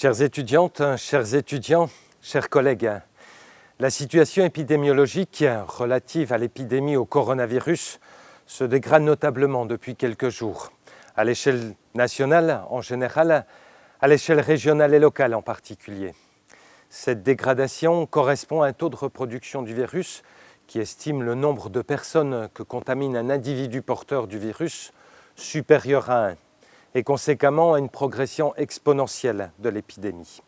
Chères étudiantes, chers étudiants, chers collègues, la situation épidémiologique relative à l'épidémie au coronavirus se dégrade notablement depuis quelques jours, à l'échelle nationale en général, à l'échelle régionale et locale en particulier. Cette dégradation correspond à un taux de reproduction du virus qui estime le nombre de personnes que contamine un individu porteur du virus supérieur à 1 et conséquemment à une progression exponentielle de l'épidémie.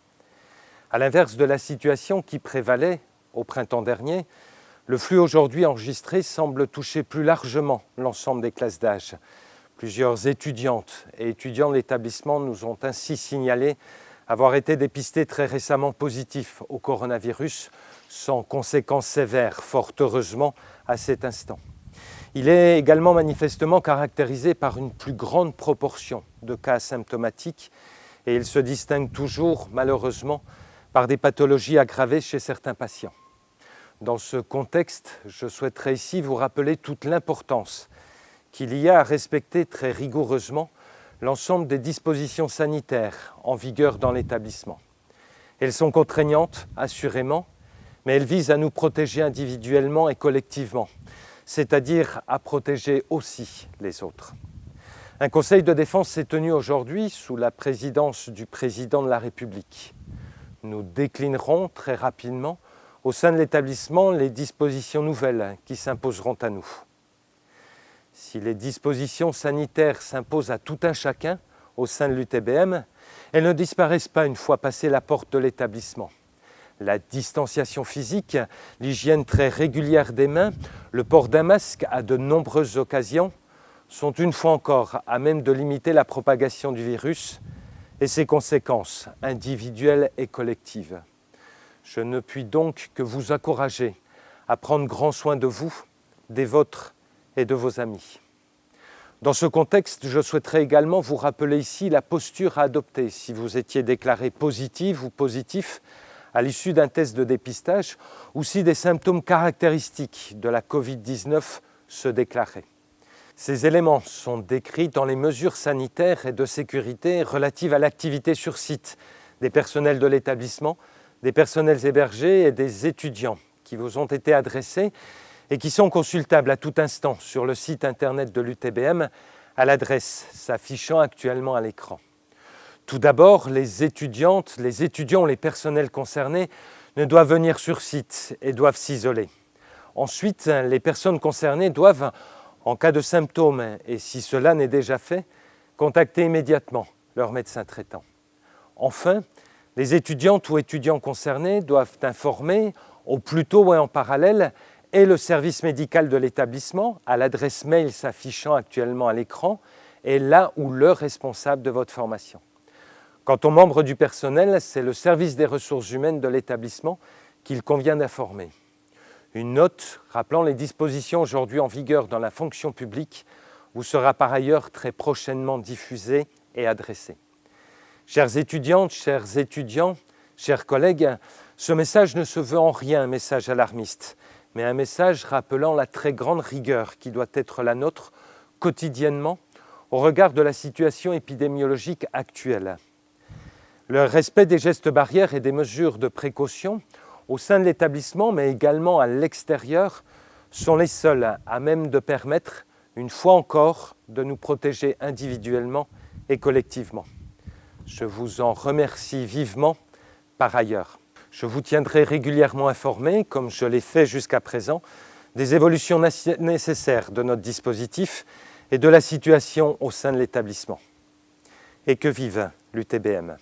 À l'inverse de la situation qui prévalait au printemps dernier, le flux aujourd'hui enregistré semble toucher plus largement l'ensemble des classes d'âge. Plusieurs étudiantes et étudiants de l'établissement nous ont ainsi signalé avoir été dépistés très récemment positifs au coronavirus, sans conséquences sévères, fort heureusement, à cet instant. Il est également manifestement caractérisé par une plus grande proportion de cas asymptomatiques et il se distingue toujours, malheureusement, par des pathologies aggravées chez certains patients. Dans ce contexte, je souhaiterais ici vous rappeler toute l'importance qu'il y a à respecter très rigoureusement l'ensemble des dispositions sanitaires en vigueur dans l'établissement. Elles sont contraignantes, assurément, mais elles visent à nous protéger individuellement et collectivement, c'est-à-dire à protéger aussi les autres. Un conseil de défense s'est tenu aujourd'hui sous la présidence du président de la République. Nous déclinerons très rapidement au sein de l'établissement les dispositions nouvelles qui s'imposeront à nous. Si les dispositions sanitaires s'imposent à tout un chacun au sein de l'UTBM, elles ne disparaissent pas une fois passée la porte de l'établissement. La distanciation physique, l'hygiène très régulière des mains, le port d'un masque à de nombreuses occasions sont une fois encore à même de limiter la propagation du virus et ses conséquences individuelles et collectives. Je ne puis donc que vous encourager à prendre grand soin de vous, des vôtres et de vos amis. Dans ce contexte, je souhaiterais également vous rappeler ici la posture à adopter si vous étiez déclaré positif ou positif à l'issue d'un test de dépistage ou si des symptômes caractéristiques de la Covid-19 se déclaraient. Ces éléments sont décrits dans les mesures sanitaires et de sécurité relatives à l'activité sur site des personnels de l'établissement, des personnels hébergés et des étudiants qui vous ont été adressés et qui sont consultables à tout instant sur le site internet de l'UTBM à l'adresse s'affichant actuellement à l'écran. Tout d'abord, les étudiantes, les étudiants, les personnels concernés ne doivent venir sur site et doivent s'isoler. Ensuite, les personnes concernées doivent, en cas de symptômes, et si cela n'est déjà fait, contacter immédiatement leur médecin traitant. Enfin, les étudiantes ou étudiants concernés doivent informer au plus tôt et en parallèle et le service médical de l'établissement à l'adresse mail s'affichant actuellement à l'écran et là où le responsable de votre formation. Quant aux membres du personnel, c'est le service des ressources humaines de l'établissement qu'il convient d'informer. Une note rappelant les dispositions aujourd'hui en vigueur dans la fonction publique vous sera par ailleurs très prochainement diffusée et adressée. Chères étudiantes, chers étudiants, chers collègues, ce message ne se veut en rien un message alarmiste, mais un message rappelant la très grande rigueur qui doit être la nôtre quotidiennement au regard de la situation épidémiologique actuelle. Le respect des gestes barrières et des mesures de précaution au sein de l'établissement, mais également à l'extérieur, sont les seuls à même de permettre, une fois encore, de nous protéger individuellement et collectivement. Je vous en remercie vivement par ailleurs. Je vous tiendrai régulièrement informé, comme je l'ai fait jusqu'à présent, des évolutions nécessaires de notre dispositif et de la situation au sein de l'établissement. Et que vive l'UTBM